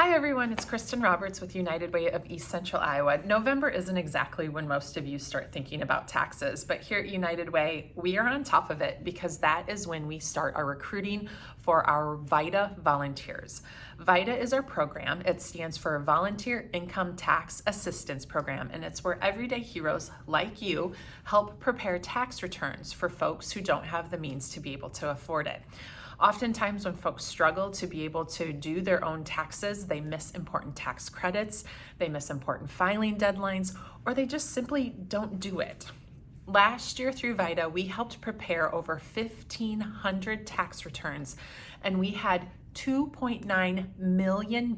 Hi everyone, it's Kristen Roberts with United Way of East Central Iowa. November isn't exactly when most of you start thinking about taxes, but here at United Way, we are on top of it because that is when we start our recruiting for our VITA volunteers. VITA is our program. It stands for Volunteer Income Tax Assistance Program, and it's where everyday heroes like you help prepare tax returns for folks who don't have the means to be able to afford it. Oftentimes when folks struggle to be able to do their own taxes, they miss important tax credits, they miss important filing deadlines, or they just simply don't do it. Last year through VITA, we helped prepare over 1,500 tax returns, and we had $2.9 million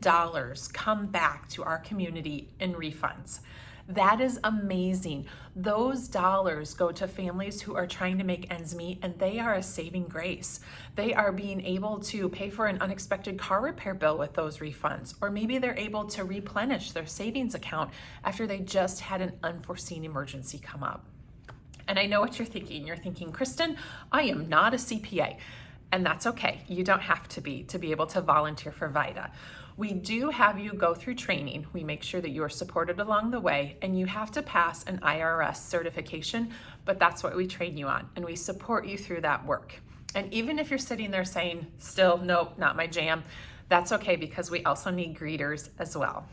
come back to our community in refunds. That is amazing. Those dollars go to families who are trying to make ends meet and they are a saving grace. They are being able to pay for an unexpected car repair bill with those refunds, or maybe they're able to replenish their savings account after they just had an unforeseen emergency come up. And I know what you're thinking. You're thinking, Kristen, I am not a CPA. And that's okay. You don't have to be to be able to volunteer for VITA. We do have you go through training. We make sure that you are supported along the way and you have to pass an IRS certification, but that's what we train you on and we support you through that work. And even if you're sitting there saying, still, nope, not my jam, that's okay because we also need greeters as well.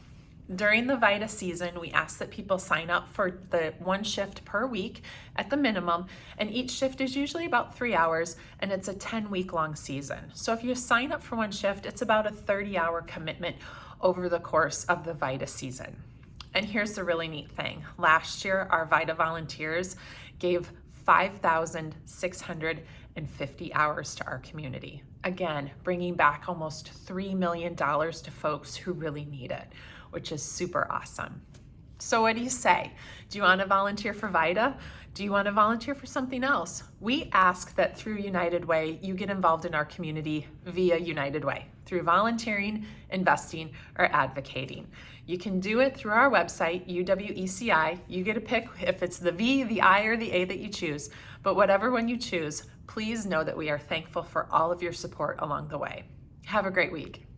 During the VITA season, we ask that people sign up for the one shift per week at the minimum, and each shift is usually about three hours, and it's a 10 week long season. So if you sign up for one shift, it's about a 30 hour commitment over the course of the VITA season. And here's the really neat thing. Last year, our VITA volunteers gave 5,650 hours to our community. Again, bringing back almost $3 million to folks who really need it which is super awesome. So what do you say? Do you want to volunteer for VITA? Do you want to volunteer for something else? We ask that through United Way, you get involved in our community via United Way, through volunteering, investing, or advocating. You can do it through our website, UWECI. You get to pick if it's the V, the I, or the A that you choose. But whatever one you choose, please know that we are thankful for all of your support along the way. Have a great week.